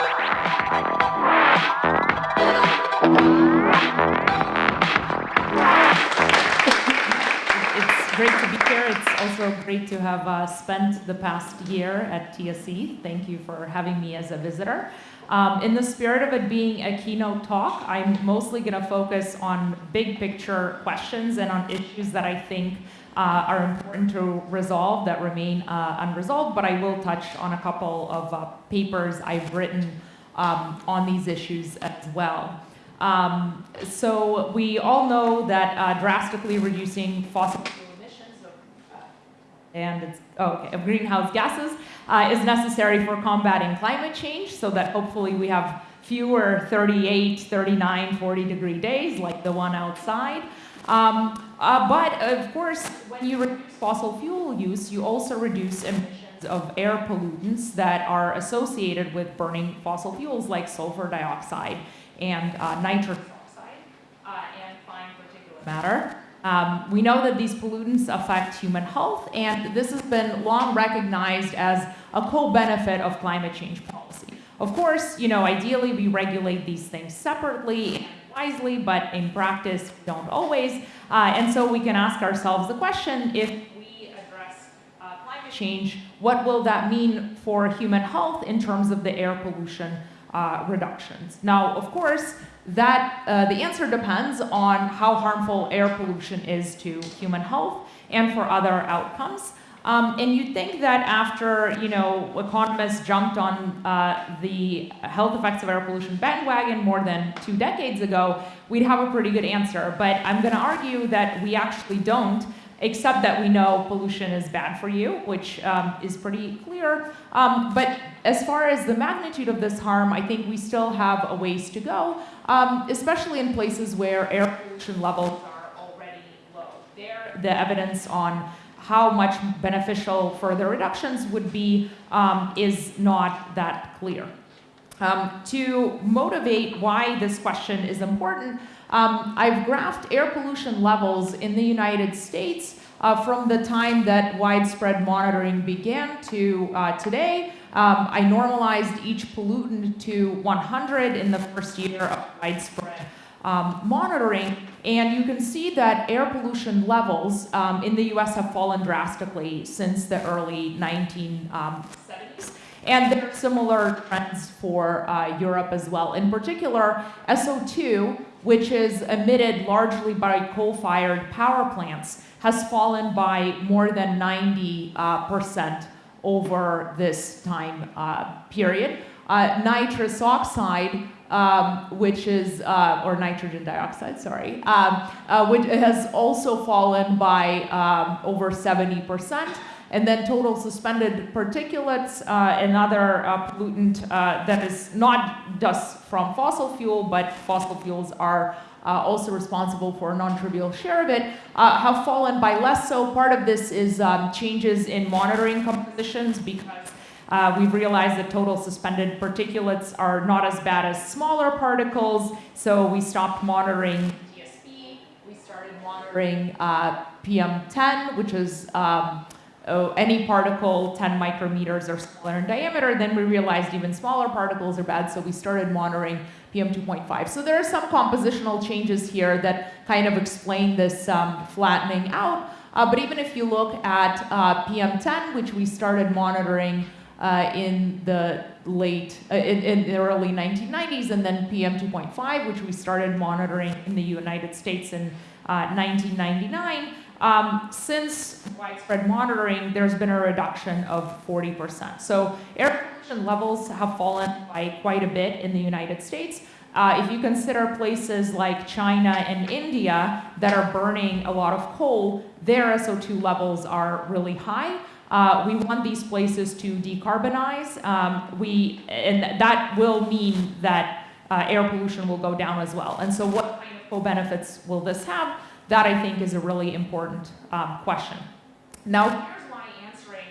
It's great to be here. It's also great to have uh, spent the past year at TSE. Thank you for having me as a visitor. Um, in the spirit of it being a keynote talk, I'm mostly going to focus on big picture questions and on issues that I think uh, are important to resolve that remain uh, unresolved, but I will touch on a couple of uh, papers I've written um, on these issues as well. Um, so we all know that uh, drastically reducing fossil fuel and it's, oh, okay, of greenhouse gases uh, is necessary for combating climate change so that hopefully we have fewer 38, 39, 40 degree days like the one outside. Um, uh, but of course, when you reduce fossil fuel use, you also reduce emissions of air pollutants that are associated with burning fossil fuels like sulfur dioxide and uh, nitrous oxide uh, and fine particulate matter. Um, we know that these pollutants affect human health, and this has been long recognized as a co-benefit of climate change policy. Of course, you know, ideally we regulate these things separately and wisely, but in practice, we don't always. Uh, and so we can ask ourselves the question, if we address uh, climate change, what will that mean for human health in terms of the air pollution uh, reductions? Now, of course, that uh, the answer depends on how harmful air pollution is to human health and for other outcomes. Um, and you'd think that after, you know, economists jumped on uh, the health effects of air pollution bandwagon more than two decades ago, we'd have a pretty good answer. But I'm going to argue that we actually don't, except that we know pollution is bad for you, which um, is pretty clear. Um, but as far as the magnitude of this harm, I think we still have a ways to go, um, especially in places where air pollution levels are already low. There, the evidence on how much beneficial further reductions would be um, is not that clear. Um, to motivate why this question is important, um, I've graphed air pollution levels in the United States uh, from the time that widespread monitoring began to uh, today. Um, I normalized each pollutant to 100 in the first year of widespread um, monitoring, and you can see that air pollution levels um, in the US have fallen drastically since the early 1970s. Um, and there are similar trends for uh, Europe as well. In particular, SO2, which is emitted largely by coal-fired power plants, has fallen by more than 90% uh, over this time uh, period. Uh, nitrous oxide um, which is, uh, or nitrogen dioxide, sorry, um, uh, which has also fallen by um, over 70%. And then total suspended particulates, uh, another uh, pollutant uh, that is not dust from fossil fuel, but fossil fuels are uh, also responsible for a non-trivial share of it, have fallen by less so. Part of this is um, changes in monitoring compositions because uh, we've realized that total suspended particulates are not as bad as smaller particles, so we stopped monitoring TSP. We started monitoring uh, PM10, which is um, oh, any particle 10 micrometers or smaller in diameter. Then we realized even smaller particles are bad, so we started monitoring PM2.5. So there are some compositional changes here that kind of explain this um, flattening out. Uh, but even if you look at uh, PM10, which we started monitoring uh, in the late, uh, in, in, the early 1990s, and then PM 2.5, which we started monitoring in the United States in uh, 1999. Um, since widespread monitoring, there's been a reduction of 40%. So air pollution levels have fallen by quite a bit in the United States. Uh, if you consider places like China and India that are burning a lot of coal, their SO2 levels are really high. Uh, we want these places to decarbonize. Um, we, and that will mean that uh, air pollution will go down as well. And so what kind of co-benefits will this have? That I think is a really important um, question. Now, here's why answering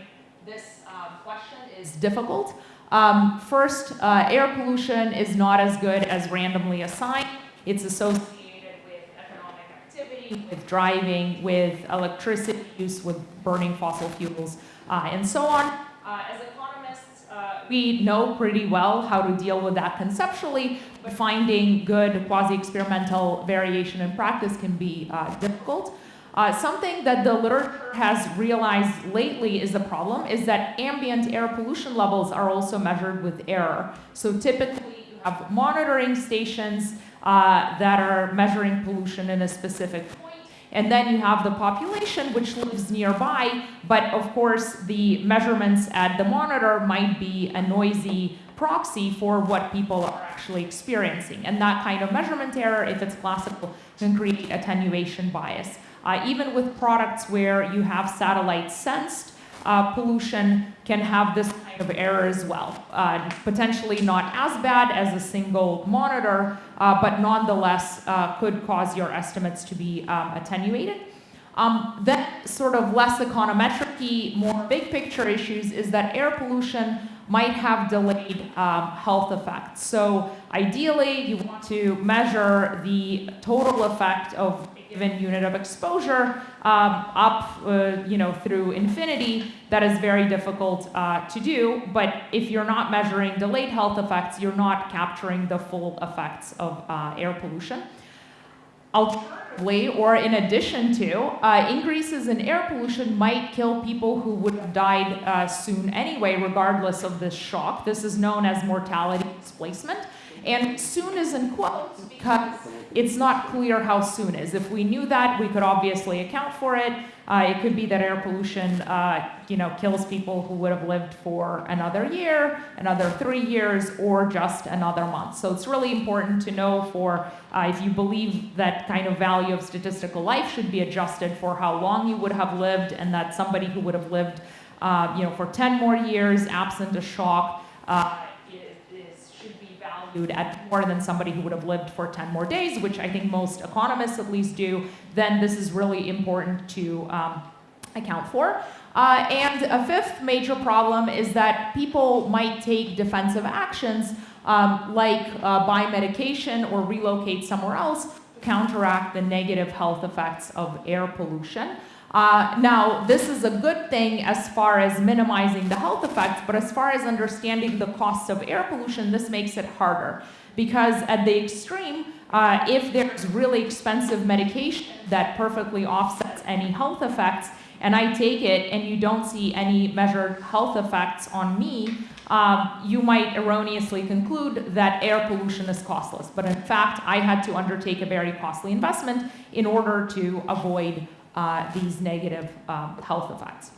this uh, question is difficult. Um, first, uh, air pollution is not as good as randomly assigned. It's associated with economic activity, with driving, with electricity use, with burning fossil fuels, uh, and so on. Uh, as economists, uh, we know pretty well how to deal with that conceptually, finding good quasi-experimental variation in practice can be uh, difficult. Uh, something that the literature has realized lately is the problem is that ambient air pollution levels are also measured with error. So typically you have monitoring stations uh, that are measuring pollution in a specific point, and then you have the population which lives nearby, but of course the measurements at the monitor might be a noisy proxy for what people are actually experiencing. And that kind of measurement error, if it's classical, can create attenuation bias. Uh, even with products where you have satellite sensed uh, pollution can have this kind of error as well. Uh, potentially not as bad as a single monitor, uh, but nonetheless uh, could cause your estimates to be um, attenuated. Um, then sort of less econometric more big picture issues is that air pollution might have delayed um, health effects. So ideally, you want to measure the total effect of a given unit of exposure um, up uh, you know, through infinity, that is very difficult uh, to do. But if you're not measuring delayed health effects, you're not capturing the full effects of uh, air pollution. Alternatively, or in addition to, uh, increases in air pollution might kill people who would have died uh, soon anyway, regardless of this shock. This is known as mortality displacement. And soon is in quotes because it's not clear how soon is. If we knew that, we could obviously account for it. Uh, it could be that air pollution, uh, you know, kills people who would have lived for another year, another three years, or just another month. So it's really important to know for uh, if you believe that kind of value of statistical life should be adjusted for how long you would have lived, and that somebody who would have lived, uh, you know, for 10 more years absent a shock uh, at more than somebody who would have lived for 10 more days, which I think most economists at least do, then this is really important to um, account for. Uh, and a fifth major problem is that people might take defensive actions um, like uh, buy medication or relocate somewhere else to counteract the negative health effects of air pollution. Uh, now, this is a good thing as far as minimizing the health effects, but as far as understanding the costs of air pollution, this makes it harder. Because at the extreme, uh, if there's really expensive medication that perfectly offsets any health effects, and I take it and you don't see any measured health effects on me, um, you might erroneously conclude that air pollution is costless. But in fact, I had to undertake a very costly investment in order to avoid uh, these negative um, health effects.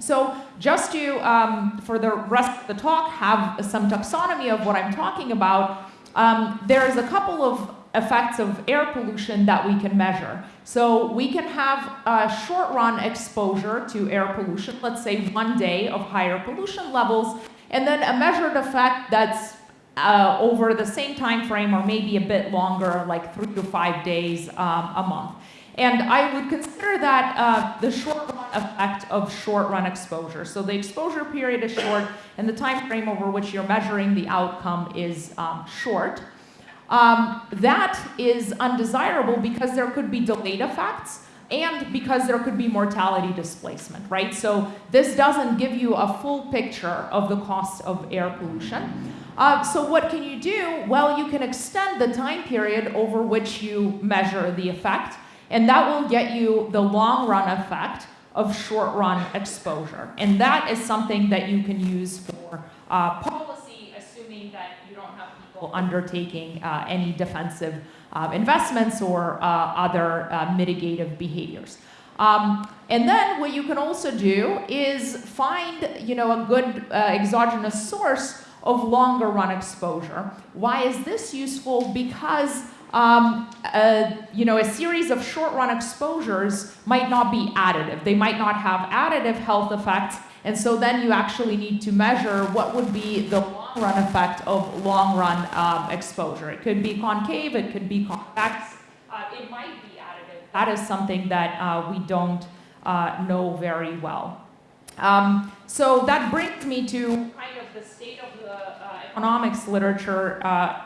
So just to, um, for the rest of the talk, have some taxonomy of what I'm talking about, um, there's a couple of effects of air pollution that we can measure. So we can have a short run exposure to air pollution, let's say one day of higher pollution levels, and then a measured effect that's uh, over the same time frame or maybe a bit longer, like three to five days um, a month. And I would consider that uh, the short run effect of short run exposure. So the exposure period is short and the time frame over which you're measuring the outcome is um, short. Um, that is undesirable because there could be delayed effects and because there could be mortality displacement, right? So this doesn't give you a full picture of the cost of air pollution. Uh, so what can you do? Well, you can extend the time period over which you measure the effect and that will get you the long run effect of short run exposure. And that is something that you can use for uh, policy, assuming that you don't have people undertaking uh, any defensive uh, investments or uh, other uh, mitigative behaviors. Um, and then what you can also do is find you know, a good uh, exogenous source of longer run exposure. Why is this useful? Because um, uh, you know, a series of short-run exposures might not be additive. They might not have additive health effects, and so then you actually need to measure what would be the long-run effect of long-run um, exposure. It could be concave, it could be convex, uh, it might be additive. That is something that uh, we don't uh, know very well. Um, so that brings me to kind of the state of the uh, economics literature uh,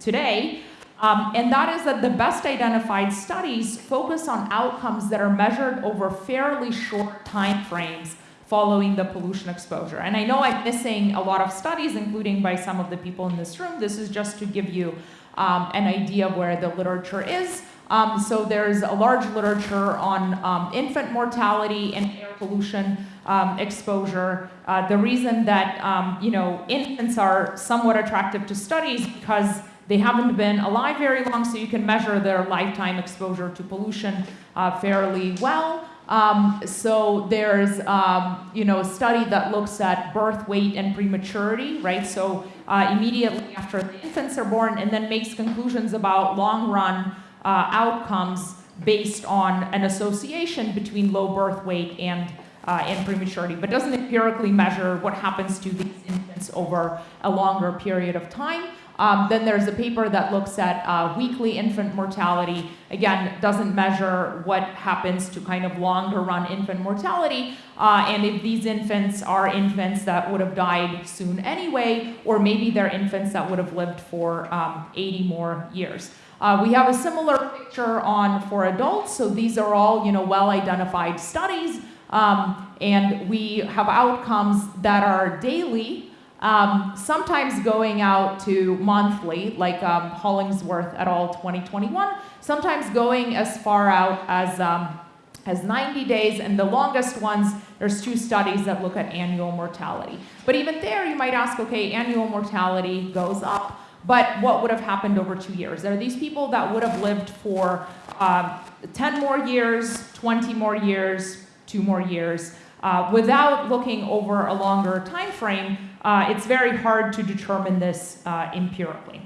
today. Um, and that is that the best identified studies focus on outcomes that are measured over fairly short time frames following the pollution exposure. And I know I'm missing a lot of studies, including by some of the people in this room. This is just to give you um, an idea of where the literature is. Um, so there's a large literature on um, infant mortality and air pollution um, exposure. Uh, the reason that um, you know infants are somewhat attractive to studies because they haven't been alive very long, so you can measure their lifetime exposure to pollution uh, fairly well. Um, so there's um, you know a study that looks at birth weight and prematurity, right? So uh, immediately after the infants are born, and then makes conclusions about long run uh, outcomes based on an association between low birth weight and, uh, and prematurity, but doesn't empirically measure what happens to these infants over a longer period of time. Um, then there's a paper that looks at uh, weekly infant mortality. Again, doesn't measure what happens to kind of longer run infant mortality, uh, and if these infants are infants that would have died soon anyway, or maybe they're infants that would have lived for um, 80 more years. Uh, we have a similar picture on for adults, so these are all you know well-identified studies, um, and we have outcomes that are daily, um, sometimes going out to monthly, like um, Hollingsworth et al. 2021, sometimes going as far out as um, as 90 days, and the longest ones, there's two studies that look at annual mortality. But even there, you might ask, okay, annual mortality goes up. But what would have happened over two years? There are these people that would have lived for um, 10 more years, 20 more years, two more years. Uh, without looking over a longer time frame, uh, it's very hard to determine this uh, empirically.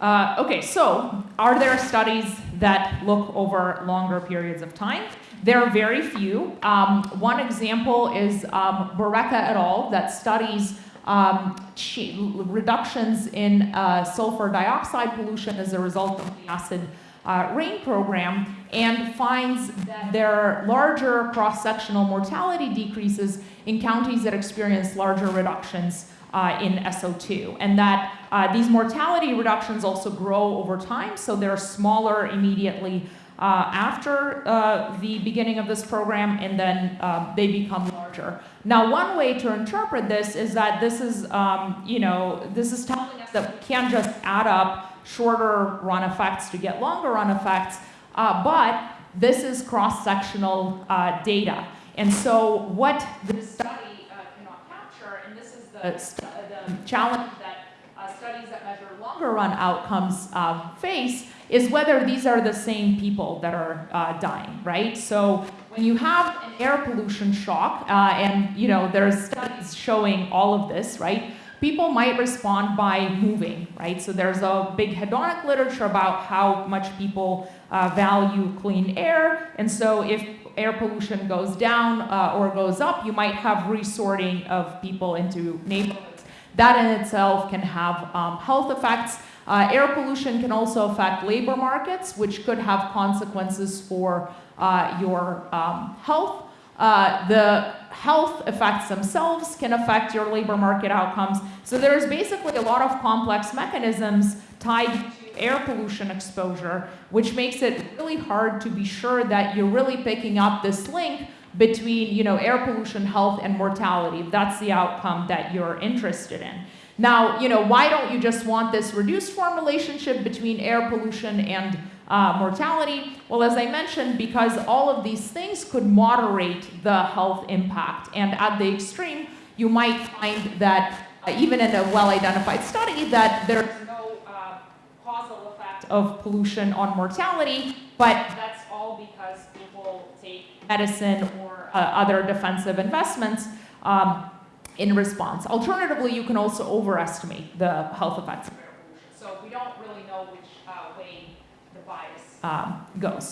Uh, okay, so are there studies that look over longer periods of time? There are very few. Um, one example is um, Barreca et al. that studies um, reductions in uh, sulfur dioxide pollution as a result of the acid uh, rain program and finds that there are larger cross-sectional mortality decreases in counties that experience larger reductions uh, in SO2 and that uh, these mortality reductions also grow over time so they're smaller immediately uh, after uh, the beginning of this program and then um, they become larger. Now, one way to interpret this is that this is, um, you know, this is telling us that we can't just add up shorter run effects to get longer run effects, uh, but this is cross-sectional uh, data. And so what this study uh, cannot capture, and this is the, the challenge that uh, studies that measure longer run outcomes face, is whether these are the same people that are uh, dying, right? So when you have an air pollution shock, uh, and you know there's studies showing all of this, right? People might respond by moving, right? So there's a big hedonic literature about how much people uh, value clean air, and so if air pollution goes down uh, or goes up, you might have resorting of people into neighborhoods. That in itself can have um, health effects. Uh, air pollution can also affect labor markets, which could have consequences for uh, your um, health. Uh, the health effects themselves can affect your labor market outcomes. So there's basically a lot of complex mechanisms tied to air pollution exposure, which makes it really hard to be sure that you're really picking up this link between you know, air pollution, health, and mortality, that's the outcome that you're interested in. Now, you know, why don't you just want this reduced form relationship between air pollution and uh, mortality? Well, as I mentioned, because all of these things could moderate the health impact. And at the extreme, you might find that uh, even in a well-identified study that there's no uh, causal effect of pollution on mortality, but that's all because people take medicine or uh, other defensive investments um, in response. Alternatively, you can also overestimate the health effects of air pollution. So we don't really know which um, goes.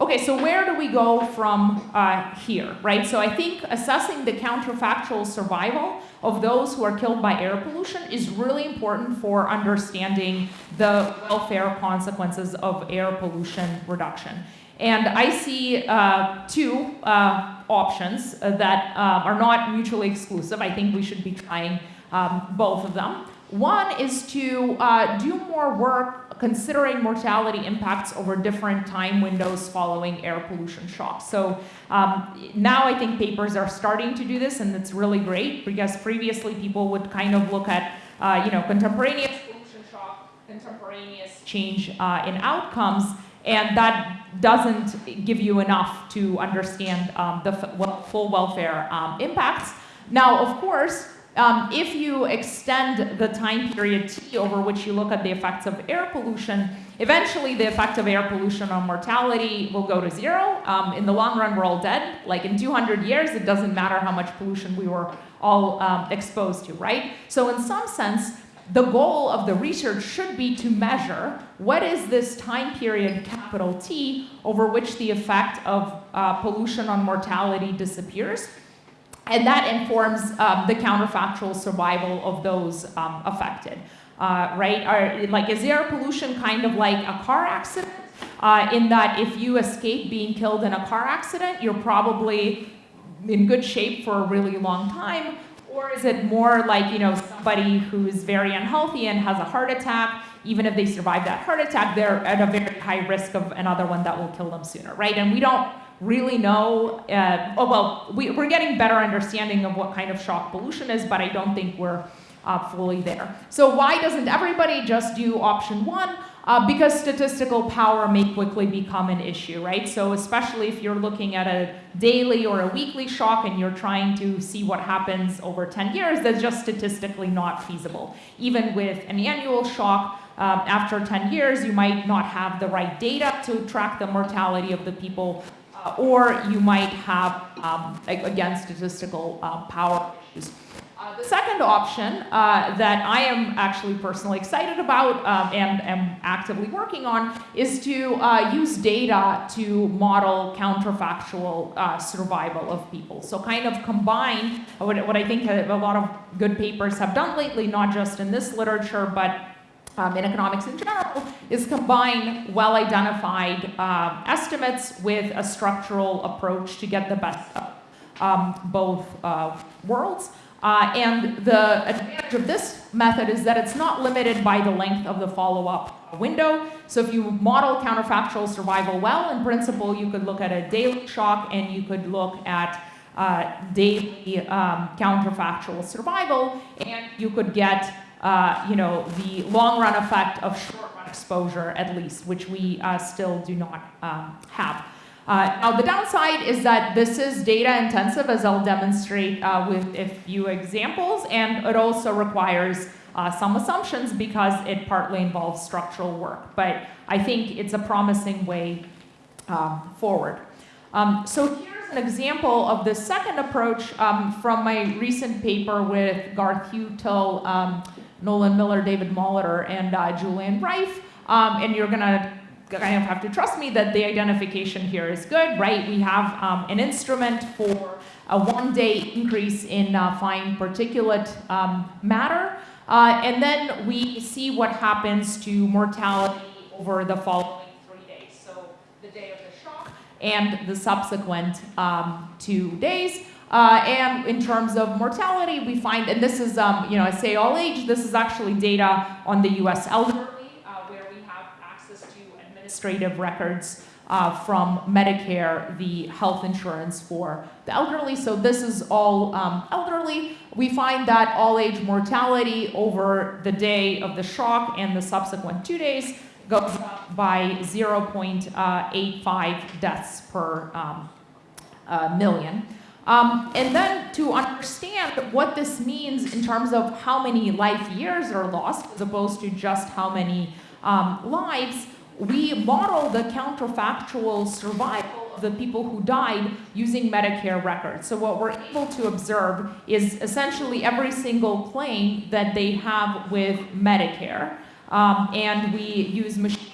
Okay, so where do we go from uh, here, right? So I think assessing the counterfactual survival of those who are killed by air pollution is really important for understanding the welfare consequences of air pollution reduction. And I see uh, two uh, options uh, that uh, are not mutually exclusive. I think we should be trying um, both of them. One is to uh, do more work considering mortality impacts over different time windows following air pollution shocks. So um, now I think papers are starting to do this, and it's really great because previously people would kind of look at, uh, you know, contemporaneous pollution shock, contemporaneous change uh, in outcomes, and that doesn't give you enough to understand um, the full welfare um, impacts. Now, of course, um, if you extend the time period t over which you look at the effects of air pollution, eventually the effect of air pollution on mortality will go to zero. Um, in the long run, we're all dead. Like in 200 years, it doesn't matter how much pollution we were all um, exposed to, right? So in some sense, the goal of the research should be to measure what is this time period, capital T, over which the effect of uh, pollution on mortality disappears. And that informs um, the counterfactual survival of those um, affected, uh, right? Are, like, is air pollution kind of like a car accident? Uh, in that if you escape being killed in a car accident, you're probably in good shape for a really long time. Or is it more like, you know, somebody who's very unhealthy and has a heart attack, even if they survive that heart attack, they're at a very high risk of another one that will kill them sooner, right? And we don't really know, uh, oh, well, we, are getting better understanding of what kind of shock pollution is, but I don't think we're uh, fully there. So why doesn't everybody just do option one? Uh, because statistical power may quickly become an issue, right? So especially if you're looking at a daily or a weekly shock and you're trying to see what happens over 10 years, that's just statistically not feasible. Even with an annual shock, um, after 10 years, you might not have the right data to track the mortality of the people uh, or you might have, um, again, statistical uh, power issues. Uh, the second option uh, that I am actually personally excited about um, and am actively working on is to uh, use data to model counterfactual uh, survival of people. So kind of combine what, what I think a, a lot of good papers have done lately, not just in this literature, but um, in economics in general, is combine well-identified uh, estimates with a structural approach to get the best of um, both uh, worlds. Uh, and the advantage of this method is that it's not limited by the length of the follow-up window. So if you model counterfactual survival well, in principle, you could look at a daily shock and you could look at uh, daily um, counterfactual survival, and you could get uh, you know, the long run effect of short run exposure at least, which we uh, still do not um, have. Uh, now the downside is that this is data intensive as I'll demonstrate uh, with a few examples and it also requires uh, some assumptions because it partly involves structural work. But I think it's a promising way um, forward. Um, so here's an example of the second approach um, from my recent paper with Garth Heutel, um, Nolan Miller, David Molitor, and uh, Julian Reif. Um, and you're gonna kind of have to trust me that the identification here is good, right? We have um, an instrument for a one day increase in uh, fine particulate um, matter. Uh, and then we see what happens to mortality over the following three days. So the day of the shock and the subsequent um, two days. Uh, and in terms of mortality, we find, and this is, um, you know, I say all age, this is actually data on the US elderly, uh, where we have access to administrative records uh, from Medicare, the health insurance for the elderly. So this is all um, elderly. We find that all age mortality over the day of the shock and the subsequent two days goes up by 0.85 deaths per um, uh, million. Um, and then to understand what this means in terms of how many life years are lost, as opposed to just how many um, lives, we model the counterfactual survival of the people who died using Medicare records. So what we're able to observe is essentially every single claim that they have with Medicare. Um, and we use machine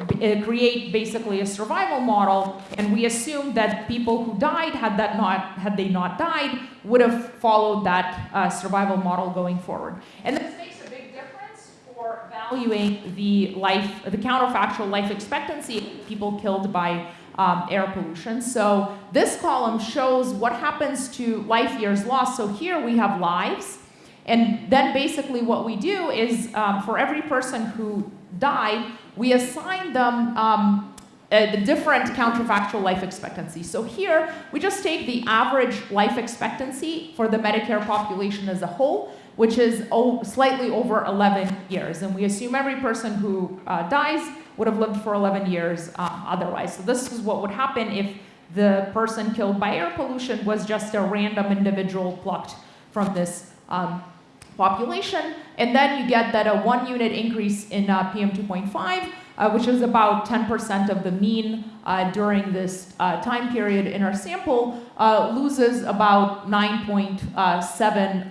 uh, create basically a survival model, and we assume that people who died, had that not had they not died, would have followed that uh, survival model going forward. And this makes a big difference for valuing the life, the counterfactual life expectancy people killed by um, air pollution. So this column shows what happens to life years lost. So here we have lives, And then basically what we do is um, for every person who died, we assign them um, a different counterfactual life expectancy. So here, we just take the average life expectancy for the Medicare population as a whole, which is slightly over 11 years. And we assume every person who uh, dies would have lived for 11 years um, otherwise. So this is what would happen if the person killed by air pollution was just a random individual plucked from this um, population. And then you get that a one unit increase in uh, PM2.5 uh, which is about 10% of the mean uh, during this time period in our sample, loses about 9.7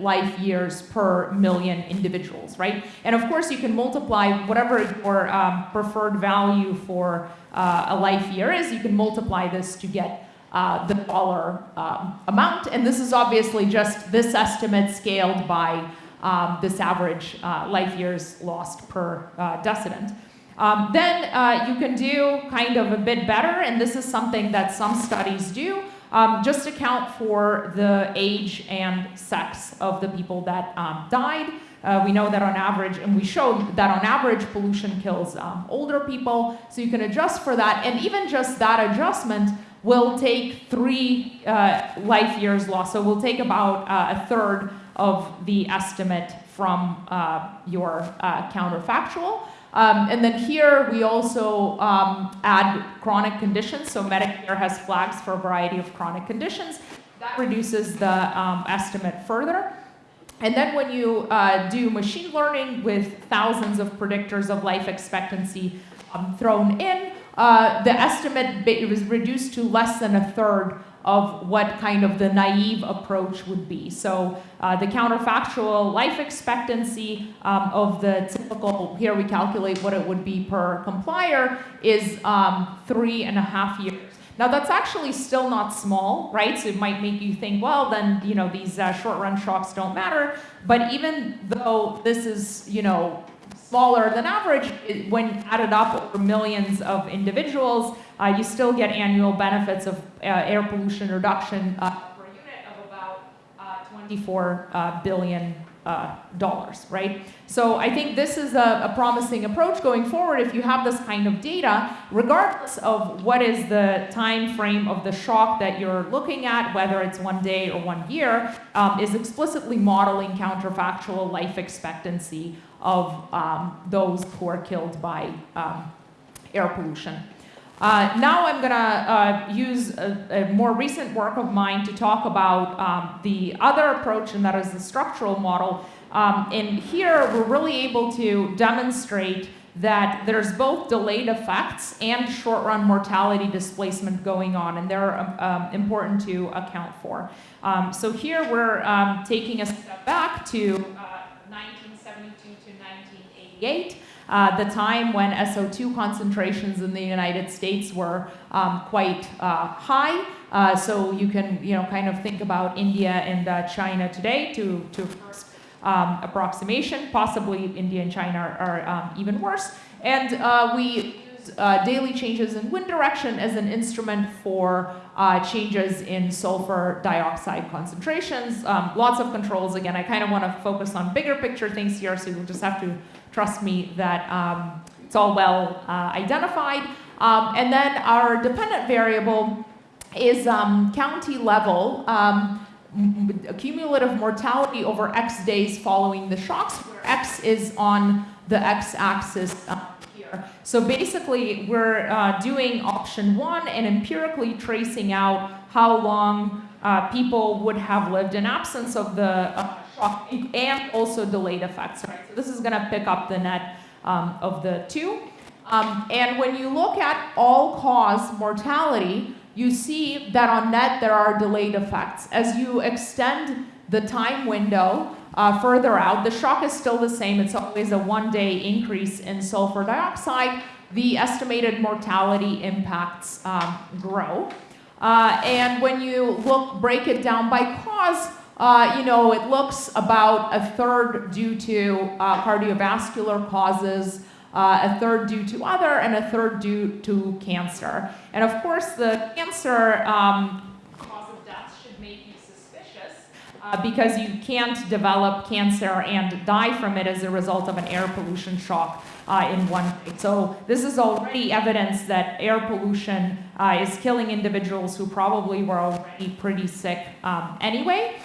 uh, life years per million individuals, right? And of course, you can multiply whatever your um, preferred value for a life year is, you can multiply this to get uh, the dollar um, amount. And this is obviously just this estimate scaled by um, this average uh, life years lost per uh, decedent. Um, then uh, you can do kind of a bit better, and this is something that some studies do. Um, just account for the age and sex of the people that um, died. Uh, we know that on average, and we showed that on average, pollution kills um, older people. So you can adjust for that, and even just that adjustment will take three uh, life years lost. So we'll take about uh, a third of the estimate from uh, your uh, counterfactual. Um, and then here we also um, add chronic conditions. So Medicare has flags for a variety of chronic conditions. That reduces the um, estimate further. And then when you uh, do machine learning with thousands of predictors of life expectancy um, thrown in, uh, the estimate was reduced to less than a third of what kind of the naive approach would be. So uh, the counterfactual life expectancy um, of the typical, here we calculate what it would be per complier, is um, three and a half years. Now that's actually still not small, right? So it might make you think, well, then you know these uh, short-run shocks don't matter. But even though this is you know smaller than average, when added up over millions of individuals, uh, you still get annual benefits of uh, air pollution reduction uh, per unit of about uh, 24 uh, billion dollars, right? So I think this is a, a, promising approach going forward if you have this kind of data, regardless of what is the time frame of the shock that you're looking at, whether it's one day or one year, um, is explicitly modeling counterfactual life expectancy of um, those who are killed by um, air pollution. Uh, now I'm going to uh, use a, a, more recent work of mine to talk about um, the other approach, and that is the structural model. Um, and here we're really able to demonstrate that there's both delayed effects and short-run mortality displacement going on, and they're um, um important to account for. Um, so here we're um, taking a step back to uh, 1972 to 1988 uh, the time when SO2 concentrations in the United States were um, quite uh, high. Uh, so you can, you know, kind of think about India and uh, China today to, to first um, approximation. Possibly India and China are, are um, even worse. And uh, we uh, daily changes in wind direction as an instrument for uh, changes in sulfur dioxide concentrations. Um, lots of controls. Again, I kind of want to focus on bigger picture things here, so you'll just have to trust me that um, it's all well uh, identified. Um, and then our dependent variable is um, county level um, cumulative mortality over X days following the shocks, where X is on the X axis uh. So basically, we're uh, doing option one and empirically tracing out how long uh, people would have lived in absence of the uh, shock and also delayed effects. Right? So this is going to pick up the net um, of the two. Um, and when you look at all-cause mortality, you see that on net there are delayed effects. As you extend the time window uh, further out, the shock is still the same. It's always a one-day increase in sulfur dioxide. The estimated mortality impacts um, grow. Uh, and when you look, break it down by cause, uh, you know, it looks about a third due to uh, cardiovascular causes, uh, a third due to other, and a third due to cancer. And of course, the cancer um, cause of death should make you suspicious. Uh, because you can't develop cancer and die from it as a result of an air pollution shock uh, in one day. So this is already evidence that air pollution uh, is killing individuals who probably were already pretty sick um, anyway.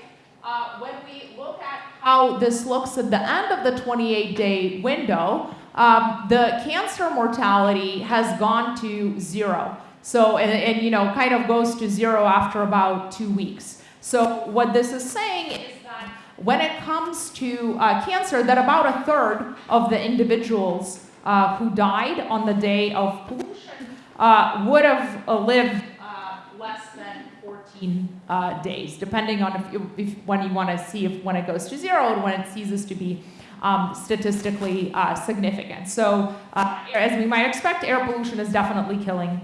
Uh, when we look at how this looks at the end of the 28-day window, um, the cancer mortality has gone to zero. So, and, and, you know, kind of goes to zero after about two weeks. So what this is saying is that when it comes to uh, cancer, that about a third of the individuals uh, who died on the day of pollution uh, would have uh, lived uh, less than 14 uh, days, depending on if, if when you want to see if when it goes to zero and when it ceases to be um, statistically significant. So as we might expect, air pollution is definitely killing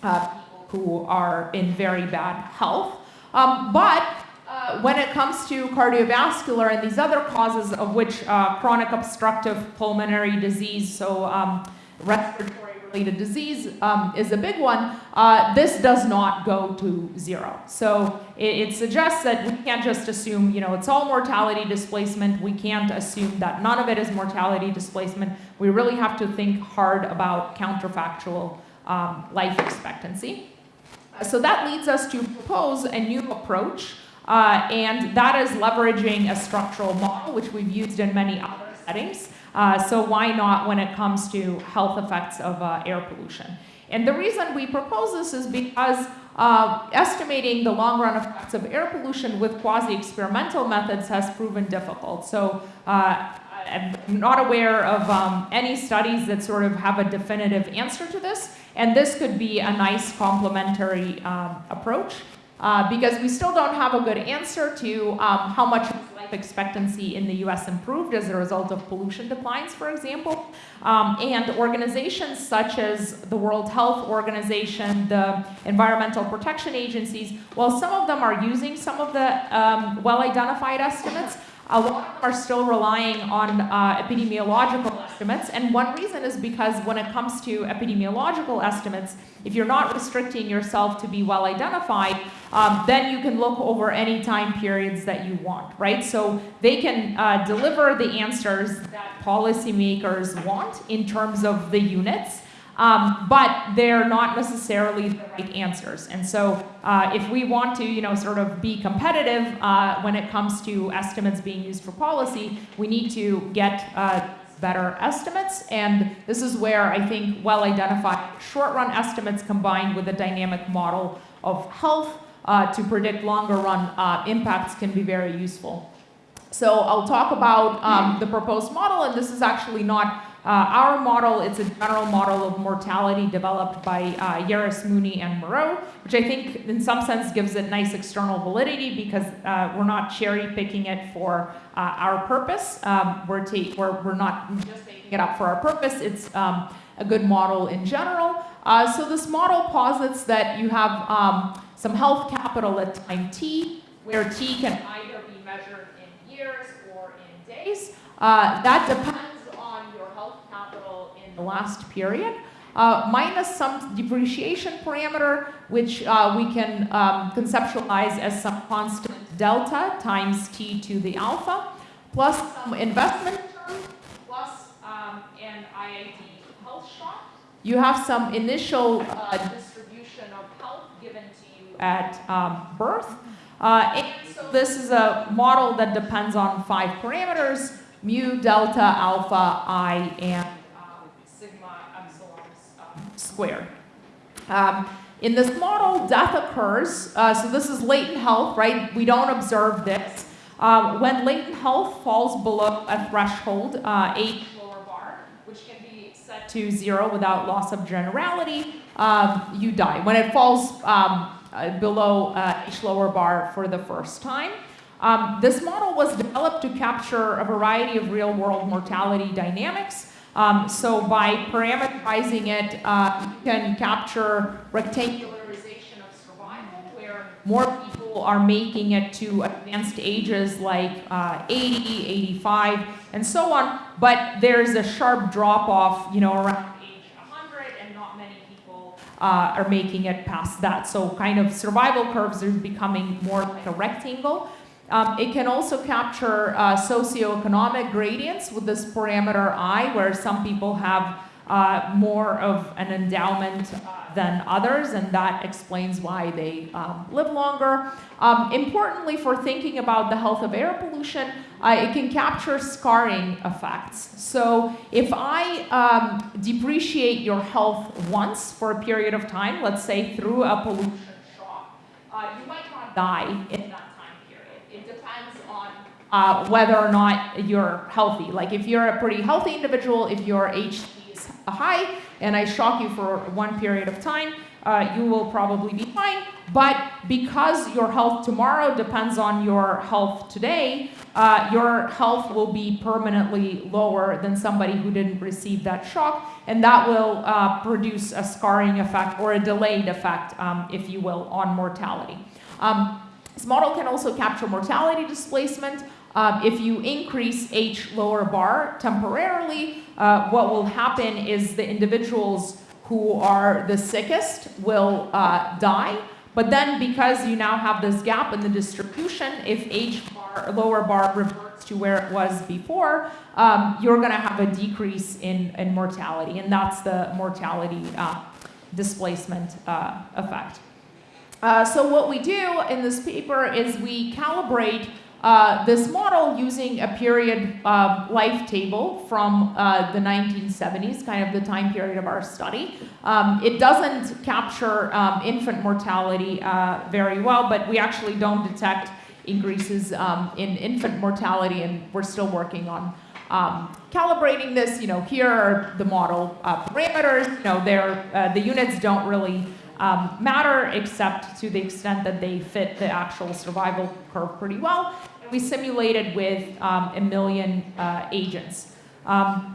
people who are in very bad health. Um, but uh, when it comes to cardiovascular and these other causes of which uh, chronic obstructive pulmonary disease, so um, respiratory related disease um, is a big one, uh, this does not go to zero. So it, it, suggests that we can't just assume, you know, it's all mortality displacement. We can't assume that none of it is mortality displacement. We really have to think hard about counterfactual um, life expectancy. So that leads us to propose a new approach, uh, and that is leveraging a structural model, which we've used in many other settings. Uh, so why not when it comes to health effects of uh, air pollution? And the reason we propose this is because uh, estimating the long-run effects of air pollution with quasi-experimental methods has proven difficult. So uh, I'm not aware of um, any studies that sort of have a definitive answer to this. And this could be a nice complementary um, approach uh, because we still don't have a good answer to um, how much life expectancy in the US improved as a result of pollution declines, for example. Um, and organizations such as the World Health Organization, the environmental protection agencies, while some of them are using some of the um, well-identified estimates, a lot of them are still relying on uh, epidemiological estimates, and one reason is because when it comes to epidemiological estimates, if you're not restricting yourself to be well identified, um, then you can look over any time periods that you want, right? So they can uh, deliver the answers that policymakers want in terms of the units, um, but they're not necessarily the right answers. And so uh, if we want to, you know, sort of be competitive uh, when it comes to estimates being used for policy, we need to get uh, better estimates. And this is where I think well-identified short-run estimates combined with a dynamic model of health uh, to predict longer-run uh, impacts can be very useful. So I'll talk about um, the proposed model, and this is actually not uh, our model, it's a general model of mortality developed by uh, Lleras-Muney, and Moreau, which I think in some sense gives it nice external validity because uh, we're not cherry picking it for uh, our purpose. Um, we're, we're, we're not just making it up for our purpose. It's um, a good model in general. Uh, so this model posits that you have um, some health capital at time t, where t can either be measured in years or in days. Uh, that depends last period, uh, minus some depreciation parameter, which uh, we can um, conceptualize as some constant delta times t to the alpha, plus some investment term, plus um, an IID health shock. You have some initial uh, distribution of health given to you at um, birth. Uh, and so this is a model that depends on five parameters, mu, delta, alpha, i, and squared. Um, in this model, death occurs, uh, so this is latent health, right? We don't observe this. Um, when latent health falls below a threshold, uh, lower bar, which can be set to zero without loss of generality, um, you die. When it falls um, uh, below uh, H lower bar for the first time, um, this model was developed to capture a variety of real-world mortality dynamics, um, so by parameterizing it, uh, you can capture rectangularization of survival, where more people are making it to advanced ages like uh, 80, 85, and so on. But there's a sharp drop off, you know, around age 100, and not many people uh, are making it past that. So kind of survival curves are becoming more like a rectangle. Um, it can also capture uh, socioeconomic gradients with this parameter I, where some people have uh, more of an endowment than others, and that explains why they um, live longer. Um, importantly, for thinking about the health of air pollution, uh, it can capture scarring effects. So if I um, depreciate your health once for a period of time, let's say through a pollution shock, uh, you might not die in that time period. It depends on uh, whether or not you're healthy. Like if you're a pretty healthy individual, if your HT is high, and I shock you for one period of time, uh, you will probably be fine. But because your health tomorrow depends on your health today, uh, your health will be permanently lower than somebody who didn't receive that shock, and that will uh, produce a scarring effect or a delayed effect, um, if you will, on mortality. Um, this model can also capture mortality displacement. Um, if you increase H lower bar temporarily, uh, what will happen is the individuals who are the sickest will uh, die. But then because you now have this gap in the distribution, if H bar, lower bar reverts to where it was before, um, you're going to have a decrease in, in mortality. And that's the mortality uh, displacement uh, effect. Uh, so what we do in this paper is we calibrate uh, this model using a period uh, life table from uh, the 1970s, kind of the time period of our study. Um, it doesn't capture um, infant mortality uh, very well, but we actually don't detect increases um, in infant mortality, and we're still working on um, calibrating this. You know, here are the model uh, parameters. You know, they're, the units don't really um, matter except to the extent that they fit the actual survival curve pretty well. We simulated with um, a million uh, agents. Um,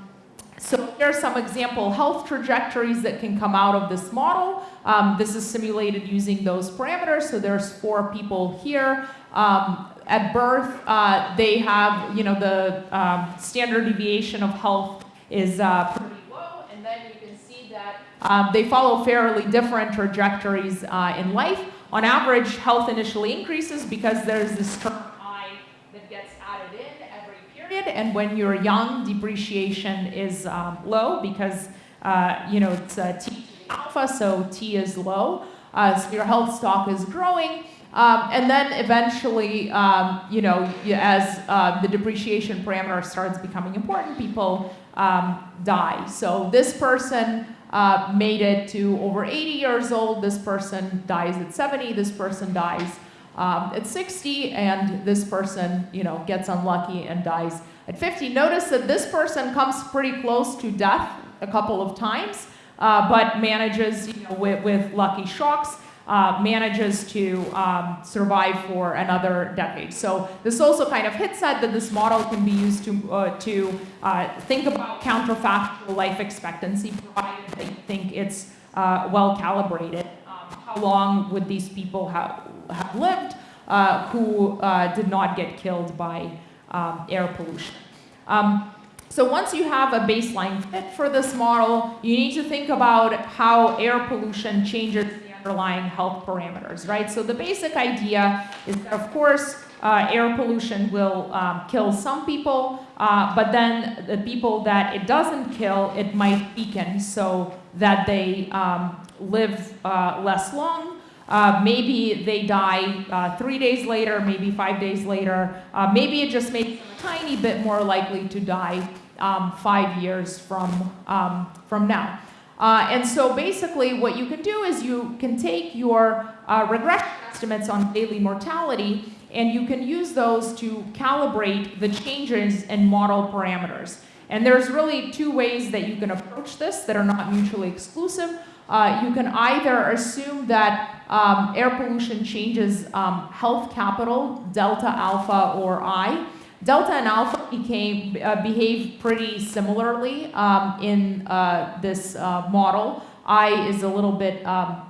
so here are some example health trajectories that can come out of this model. Um, this is simulated using those parameters. So there's four people here. Um, at birth, uh, they have, you know, the um, standard deviation of health is uh, pretty low. And then you can see that um, they follow fairly different trajectories uh, in life. On average, health initially increases because there's this term I that gets added in every period. And when you're young, depreciation is um, low because, uh, you know, it's uh, T alpha, so T is low. Uh, so your health stock is growing. Um, and then eventually, um, you know, as uh, the depreciation parameter starts becoming important, people um, die. So this person uh, made it to over 80 years old. This person dies at 70. This person dies um, at 60, and this person, you know, gets unlucky and dies at 50. Notice that this person comes pretty close to death a couple of times, uh, but manages, you know, with, with lucky shocks uh, manages to um, survive for another decade. So this also kind of hits at that this model can be used to, uh, to uh, think about counterfactual life expectancy, provided they think it's uh, well calibrated. Um, how long would these people have, have lived uh, who uh, did not get killed by um, air pollution? Um, so once you have a baseline fit for this model, you need to think about how air pollution changes underlying health parameters, right? So the basic idea is that, of course, uh, air pollution will um, kill some people, uh, but then the people that it doesn't kill, it might weaken so that they um, live uh, less long. Uh, maybe they die uh, three days later, maybe five days later. Uh, maybe it just makes them a tiny bit more likely to die um, five years from, um, from now. Uh, and so basically what you can do is you can take your uh, regression estimates on daily mortality and you can use those to calibrate the changes in model parameters. And there's really two ways that you can approach this that are not mutually exclusive. Uh, you can either assume that um, air pollution changes um, health capital, delta, alpha, or I, Delta and alpha became, uh, behave pretty similarly um, in uh, this uh, model. I is a little bit um,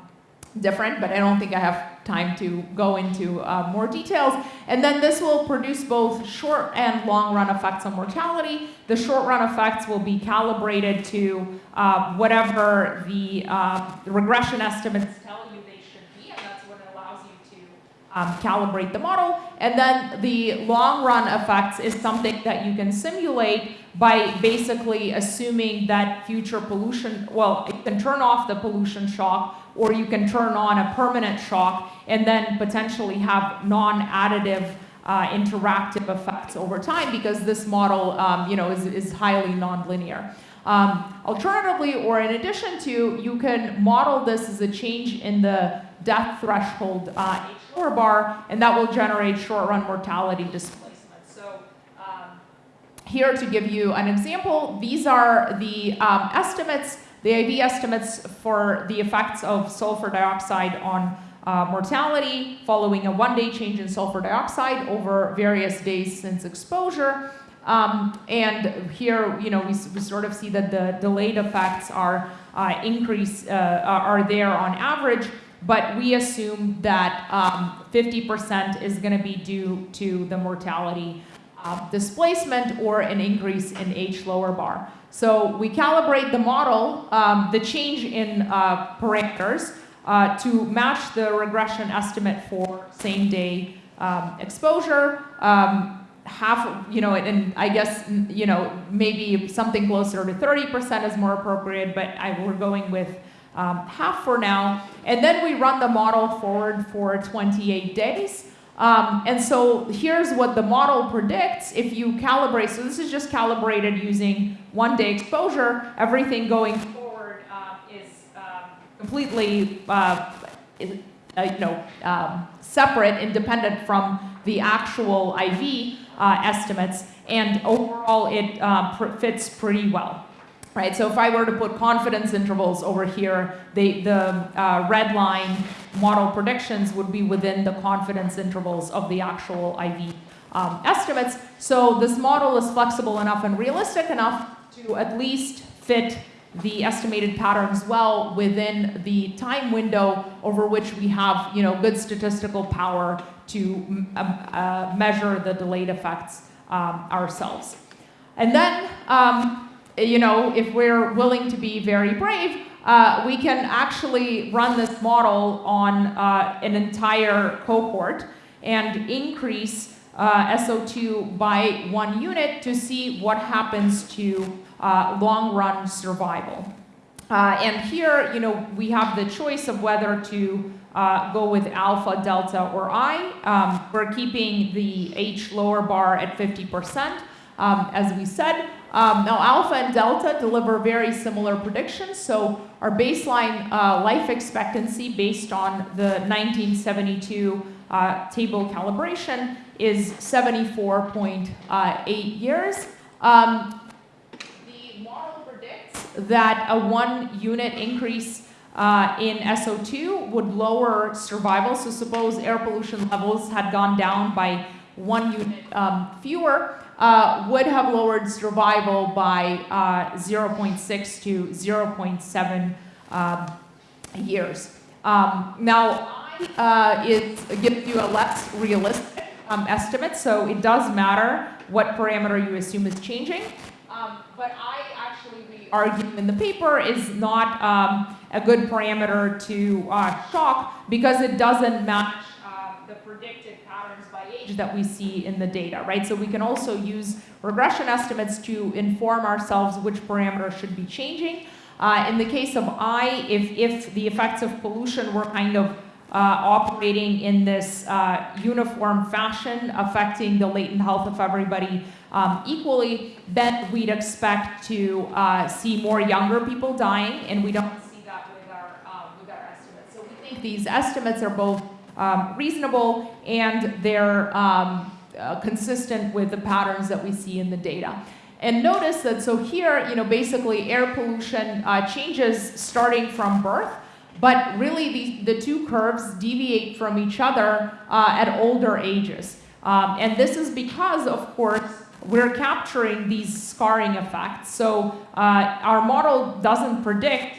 different, but I don't think I have time to go into uh, more details. And then this will produce both short and long run effects on mortality. The short run effects will be calibrated to uh, whatever the uh, regression estimates tell you they should be, and that's what allows you to um, calibrate the model. And then the long run effects is something that you can simulate by basically assuming that future pollution, well, you can turn off the pollution shock or you can turn on a permanent shock and then potentially have non-additive uh, interactive effects over time because this model um, you know, is, is highly nonlinear. Um, alternatively, or in addition to, you can model this as a change in the death threshold uh, bar, and that will generate short-run mortality displacement. So um, here to give you an example, these are the um, estimates, the IV estimates for the effects of sulfur dioxide on uh, mortality following a one-day change in sulfur dioxide over various days since exposure. Um, and here, you know, we, we, sort of see that the delayed effects are uh, increase uh, are there on average, but we assume that 50% um, is going to be due to the mortality uh, displacement or an increase in H lower bar. So we calibrate the model, um, the change in uh, parameters, uh, to match the regression estimate for same day um, exposure. Um, half, you know, and I guess, you know, maybe something closer to 30% is more appropriate, but I, we're going with um, half for now. And then we run the model forward for 28 days. Um, and so here's what the model predicts if you calibrate. So this is just calibrated using one day exposure. Everything going forward uh, is uh, completely, uh, uh, you know, um, separate, independent from the actual IV uh, estimates, and overall it uh, pr fits pretty well. Right, so if I were to put confidence intervals over here, they, the uh, red line model predictions would be within the confidence intervals of the actual IV um, estimates. So this model is flexible enough and realistic enough to at least fit the estimated patterns well within the time window over which we have you know, good statistical power to uh, uh, measure the delayed effects um, ourselves. And then, um, you know, if we're willing to be very brave, uh, we can actually run this model on uh, an entire cohort and increase uh, SO2 by one unit to see what happens to uh, long-run survival. and here, you know, we have the choice of whether to uh, go with alpha, delta, or I. Um, we're keeping the H lower bar at 50%, um, as we said. Um, now, alpha and delta deliver very similar predictions. So our baseline uh, life expectancy based on the 1972 uh, table calibration is 74.8 years. Um, the model predicts that a one unit increase uh, in SO2 would lower survival. So suppose air pollution levels had gone down by one unit um, fewer, uh, would have lowered survival by uh, 0.6 to 0.7 um, years. Um, now, uh, it gives you a less realistic um, estimate, so it does matter what parameter you assume is changing. Um, but I actually argue in the paper is not um, a good parameter to uh, shock because it doesn't match uh, the predicted by age that we see in the data, right? So we can also use regression estimates to inform ourselves which parameters should be changing. Uh, in the case of I, if, if the effects of pollution were kind of uh, operating in this uh, uniform fashion, affecting the latent health of everybody um, equally, then we'd expect to uh, see more younger people dying, and we don't see that with our, with our estimates. So we think these estimates are both um, reasonable and they're um, uh, consistent with the patterns that we see in the data. And notice that, so here, you know, basically air pollution uh, changes starting from birth, but really the, the two curves deviate from each other uh, at older ages. Um, and this is because, of course, we're capturing these scarring effects. So uh, our model doesn't predict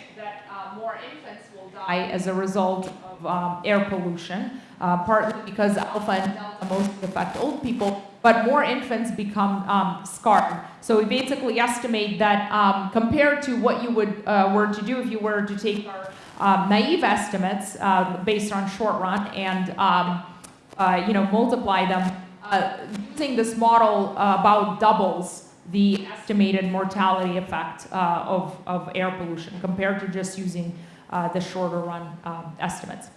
die as a result of um, air pollution, uh, partly because alpha and delta mostly affect old people, but more infants become um, scarred. So we basically estimate that um, compared to what you would uh, were to do if you were to take our um, naive estimates uh, based on short run and um, uh, you know, multiply them, uh, using this model about doubles the estimated mortality effect uh, of, of air pollution compared to just using the shorter run um, estimates.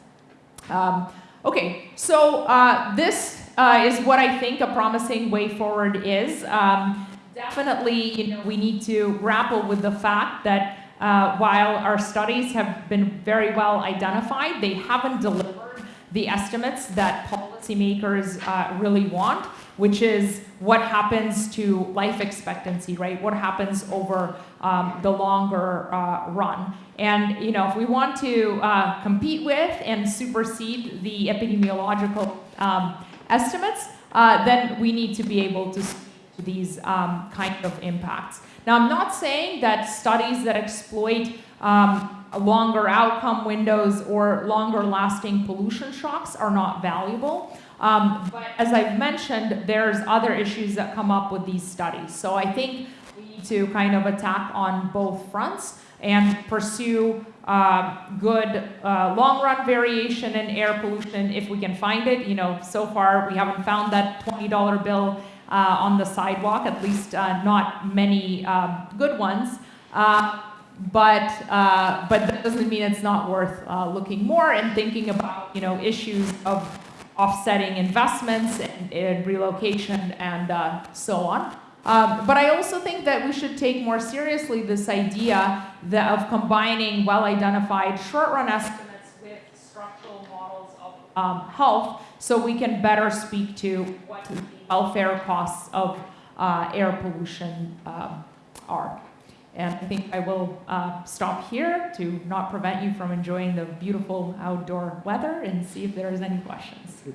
Um, okay, so uh, this uh, is what I think a promising way forward is. Um, definitely, you know, we need to grapple with the fact that uh, while our studies have been very well identified, they haven't delivered the estimates that policymakers uh, really want, which is what happens to life expectancy, right? What happens over um, the longer uh, run. And you know, if we want to uh, compete with and supersede the epidemiological um, estimates, uh, then we need to be able to these um, kind of impacts. Now, I'm not saying that studies that exploit um, longer outcome windows or longer lasting pollution shocks are not valuable. Um, but as I've mentioned, there's other issues that come up with these studies. So I think to kind of attack on both fronts and pursue uh, good uh, long-run variation in air pollution if we can find it. You know, so far we haven't found that $20 bill uh, on the sidewalk, at least uh, not many um, good ones. Uh, but uh, but that doesn't mean it's not worth looking more and thinking about you know issues of offsetting investments and, and relocation and so on. Um, but I also think that we should take more seriously this idea of combining well-identified short-run estimates with structural models of um, health so we can better speak to what the welfare costs of uh, air pollution um, are. And I think I will uh, stop here to not prevent you from enjoying the beautiful outdoor weather and see if there's any questions.